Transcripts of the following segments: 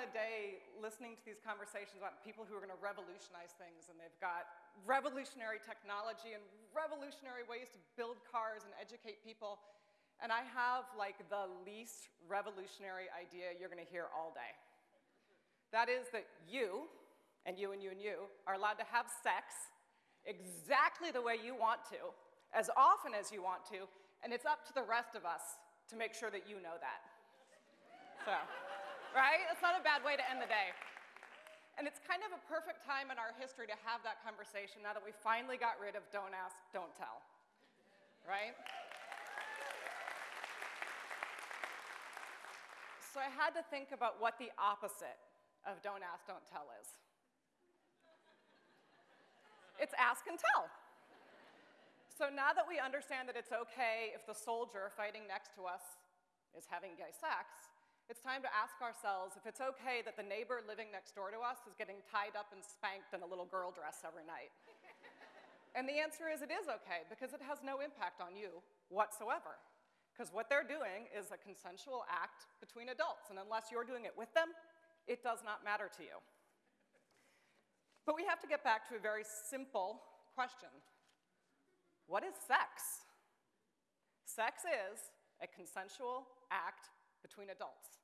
the day listening to these conversations about people who are going to revolutionize things, and they've got revolutionary technology and revolutionary ways to build cars and educate people. And I have like the least revolutionary idea you're going to hear all day. That is that you, and you and you and you, are allowed to have sex exactly the way you want to, as often as you want to, and it's up to the rest of us to make sure that you know that. So right? It's not a bad way to end the day. And it's kind of a perfect time in our history to have that conversation now that we finally got rid of don't ask, don't tell, right? So I had to think about what the opposite of don't ask, don't tell is. It's ask and tell. So now that we understand that it's okay if the soldier fighting next to us is having gay sex, it's time to ask ourselves if it's okay that the neighbor living next door to us is getting tied up and spanked in a little girl dress every night. and the answer is it is okay because it has no impact on you whatsoever. Because what they're doing is a consensual act between adults, and unless you're doing it with them, it does not matter to you. But we have to get back to a very simple question What is sex? Sex is a consensual act between adults.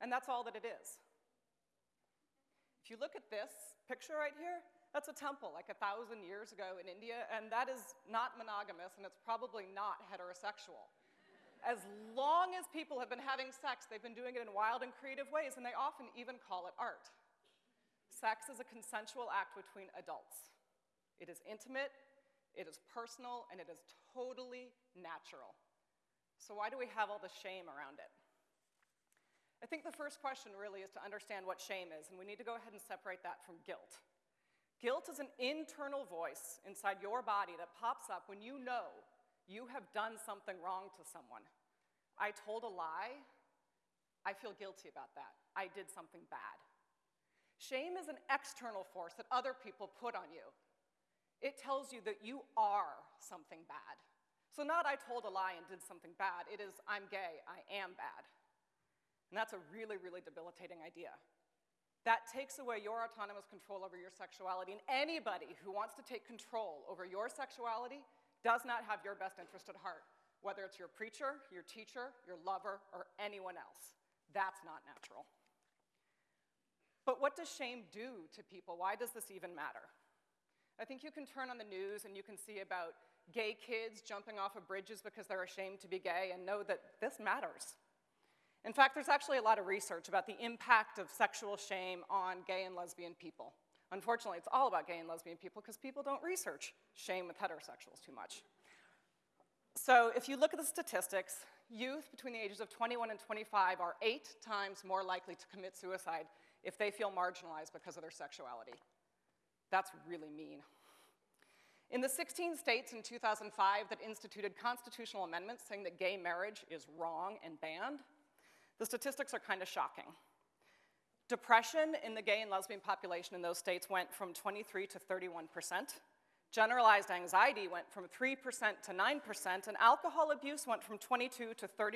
And that's all that it is. If you look at this picture right here, that's a temple like a thousand years ago in India, and that is not monogamous, and it's probably not heterosexual. As long as people have been having sex, they've been doing it in wild and creative ways, and they often even call it art. Sex is a consensual act between adults. It is intimate, it is personal, and it is totally natural. So, why do we have all the shame around it? I think the first question really is to understand what shame is, and we need to go ahead and separate that from guilt. Guilt is an internal voice inside your body that pops up when you know you have done something wrong to someone. I told a lie. I feel guilty about that. I did something bad. Shame is an external force that other people put on you. It tells you that you are something bad. So, not I told a lie and did something bad, it is I'm gay, I am bad. And that's a really, really debilitating idea. That takes away your autonomous control over your sexuality. And anybody who wants to take control over your sexuality does not have your best interest at heart, whether it's your preacher, your teacher, your lover, or anyone else. That's not natural. But what does shame do to people? Why does this even matter? I think you can turn on the news and you can see about gay kids jumping off of bridges because they're ashamed to be gay and know that this matters. In fact, there's actually a lot of research about the impact of sexual shame on gay and lesbian people. Unfortunately, it's all about gay and lesbian people because people don't research shame with heterosexuals too much. So if you look at the statistics, youth between the ages of 21 and 25 are eight times more likely to commit suicide if they feel marginalized because of their sexuality. That's really mean. In the 16 states in 2005 that instituted constitutional amendments saying that gay marriage is wrong and banned, the statistics are kind of shocking. Depression in the gay and lesbian population in those states went from 23 to 31 percent. Generalized anxiety went from 3% to 9%, and alcohol abuse went from 22 to 31%.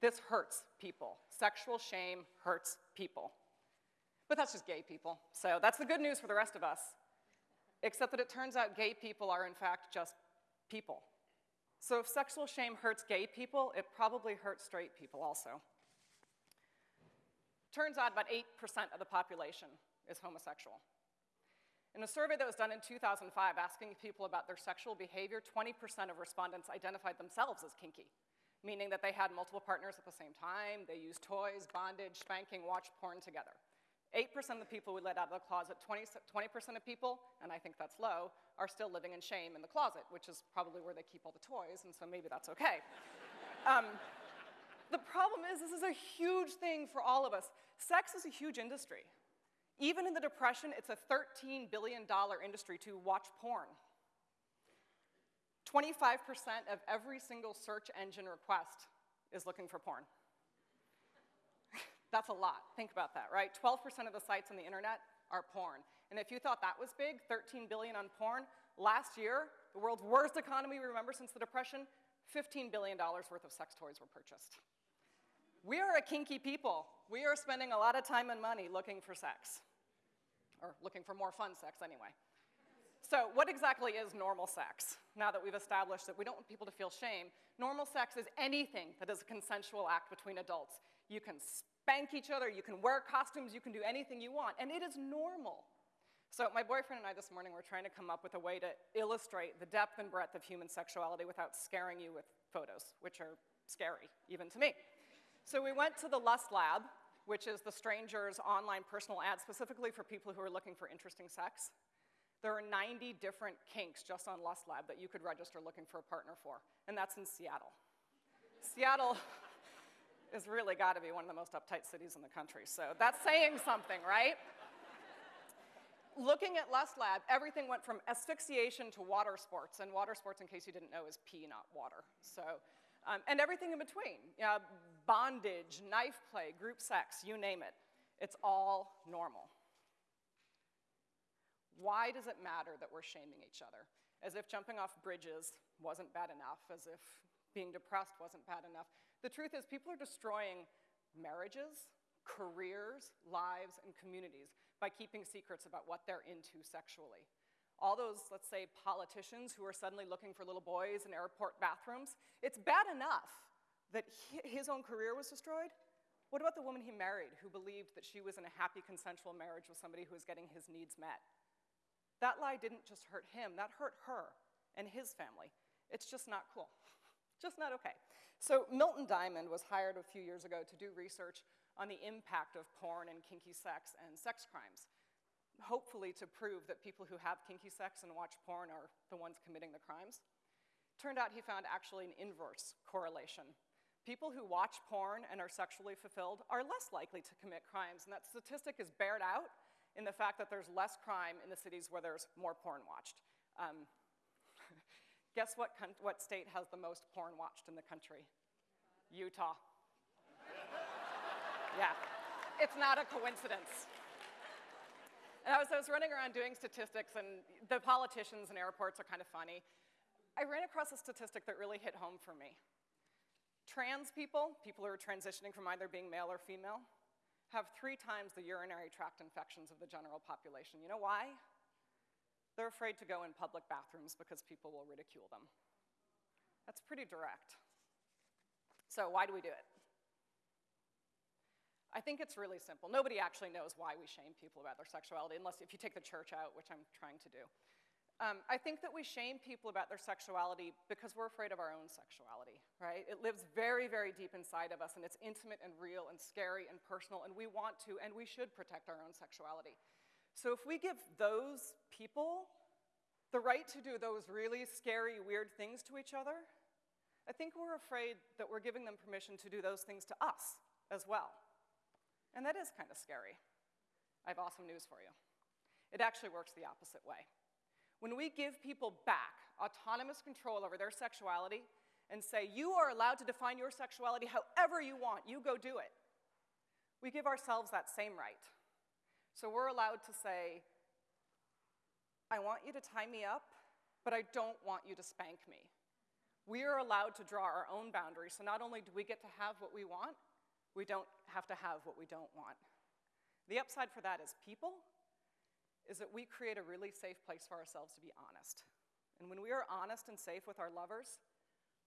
This hurts people. Sexual shame hurts people. But that's just gay people. So that's the good news for the rest of us. Except that it turns out gay people are, in fact, just people. So if sexual shame hurts gay people, it probably hurts straight people also. Turns out about 8% of the population is homosexual. In a survey that was done in 2005 asking people about their sexual behavior, 20% of respondents identified themselves as kinky, meaning that they had multiple partners at the same time, they used toys, bondage, spanking, watched porn together. 8% of the people we let out of the closet, 20, percent of people, and I think that's low, are still living in shame in the closet, which is probably where they keep all the toys, and so maybe that's okay. um, the problem is, this is a huge thing for all of us. Sex is a huge industry. Even in the Depression, it's a $13 billion industry to watch porn. 25% of every single search engine request is looking for porn. That's a lot. Think about that, right? 12% of the sites on the internet are porn. And if you thought that was big, 13 billion on porn, last year, the world's worst economy we remember since the Depression, $15 billion worth of sex toys were purchased. We are a kinky people. We are spending a lot of time and money looking for sex, or looking for more fun sex anyway. So, what exactly is normal sex? Now that we've established that we don't want people to feel shame, normal sex is anything that is a consensual act between adults. You can spank each other, you can wear costumes, you can do anything you want, and it is normal. So, my boyfriend and I this morning were trying to come up with a way to illustrate the depth and breadth of human sexuality without scaring you with photos, which are scary, even to me. So, we went to the Lust Lab, which is the Stranger's online personal ad specifically for people who are looking for interesting sex. There are 90 different kinks just on Lust Lab that you could register looking for a partner for, and that's in Seattle. Seattle has really got to be one of the most uptight cities in the country, so that's saying something, right? Looking at Lust Lab, everything went from asphyxiation to water sports, and water sports, in case you didn't know, is pee, not water. So, um, and everything in between uh, bondage, knife play, group sex, you name it. It's all normal. Why does it matter that we're shaming each other? As if jumping off bridges wasn't bad enough, as if being depressed wasn't bad enough. The truth is, people are destroying marriages, careers, lives, and communities by keeping secrets about what they're into sexually. All those, let's say, politicians who are suddenly looking for little boys in airport bathrooms, it's bad enough that his own career was destroyed. What about the woman he married who believed that she was in a happy consensual marriage with somebody who was getting his needs met? That lie didn't just hurt him, that hurt her and his family. It's just not cool. just not okay. So, Milton Diamond was hired a few years ago to do research on the impact of porn and kinky sex and sex crimes, hopefully to prove that people who have kinky sex and watch porn are the ones committing the crimes. Turned out he found actually an inverse correlation. People who watch porn and are sexually fulfilled are less likely to commit crimes, and that statistic is bared out in the fact that there's less crime in the cities where there's more porn watched. Um, guess what, what state has the most porn watched in the country? Utah. yeah, it's not a coincidence. And I was, I was running around doing statistics, and the politicians and airports are kind of funny. I ran across a statistic that really hit home for me. Trans people, people who are transitioning from either being male or female, have three times the urinary tract infections of the general population. You know why? They're afraid to go in public bathrooms because people will ridicule them. That's pretty direct. So, why do we do it? I think it's really simple. Nobody actually knows why we shame people about their sexuality, unless if you take the church out, which I'm trying to do. Um, I think that we shame people about their sexuality because we're afraid of our own sexuality, right? It lives very, very deep inside of us, and it's intimate and real and scary and personal, and we want to and we should protect our own sexuality. So if we give those people the right to do those really scary, weird things to each other, I think we're afraid that we're giving them permission to do those things to us as well. And that is kind of scary. I have awesome news for you. It actually works the opposite way. When we give people back autonomous control over their sexuality and say, you are allowed to define your sexuality however you want, you go do it, we give ourselves that same right. So we're allowed to say, I want you to tie me up, but I don't want you to spank me. We are allowed to draw our own boundaries, so not only do we get to have what we want, we don't have to have what we don't want. The upside for that is people is that we create a really safe place for ourselves to be honest. And when we are honest and safe with our lovers,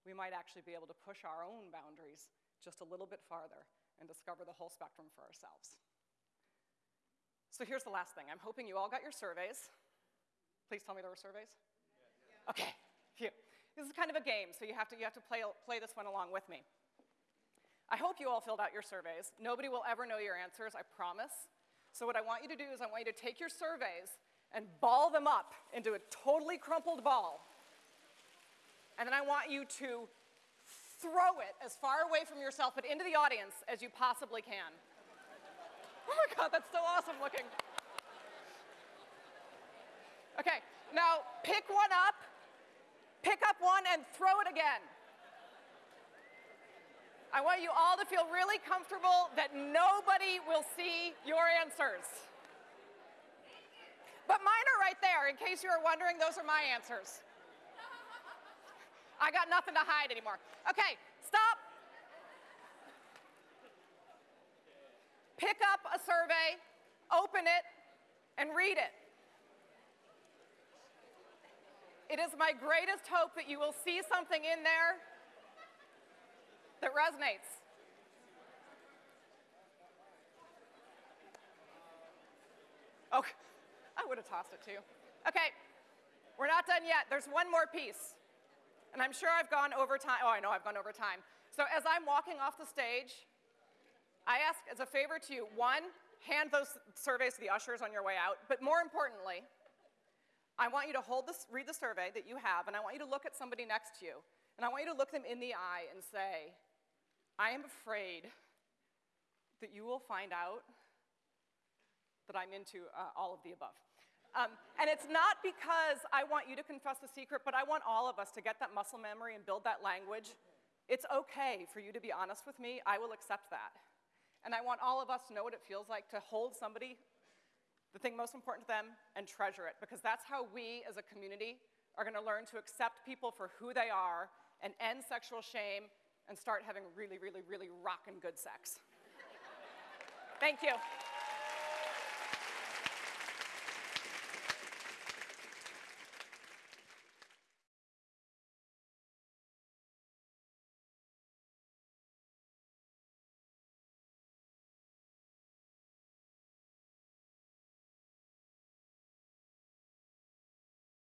we might actually be able to push our own boundaries just a little bit farther and discover the whole spectrum for ourselves. So here's the last thing. I'm hoping you all got your surveys. Please tell me there were surveys? Okay, phew. This is kind of a game, so you have to, you have to play, play this one along with me. I hope you all filled out your surveys. Nobody will ever know your answers, I promise. So what I want you to do is I want you to take your surveys and ball them up into a totally crumpled ball. And then I want you to throw it as far away from yourself but into the audience as you possibly can. Oh my God, that's so awesome looking. Okay, now pick one up, pick up one and throw it again. I want you all to feel really comfortable that nobody will see your answers. But mine are right there. In case you were wondering, those are my answers. I got nothing to hide anymore. Okay, stop. Pick up a survey, open it, and read it. It is my greatest hope that you will see something in there that resonates. Oh, I would have tossed it too. Okay, we're not done yet. There's one more piece. And I'm sure I've gone over time. Oh, I know I've gone over time. So as I'm walking off the stage, I ask as a favor to you one, hand those surveys to the ushers on your way out. But more importantly, I want you to hold this, read the survey that you have, and I want you to look at somebody next to you. And I want you to look them in the eye and say, I am afraid that you will find out that I'm into uh, all of the above. Um, and it's not because I want you to confess the secret, but I want all of us to get that muscle memory and build that language. It's okay for you to be honest with me. I will accept that. And I want all of us to know what it feels like to hold somebody, the thing most important to them, and treasure it. Because that's how we as a community are going to learn to accept people for who they are and end sexual shame and start having really, really, really rockin' good sex. Thank you.